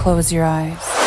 close your eyes.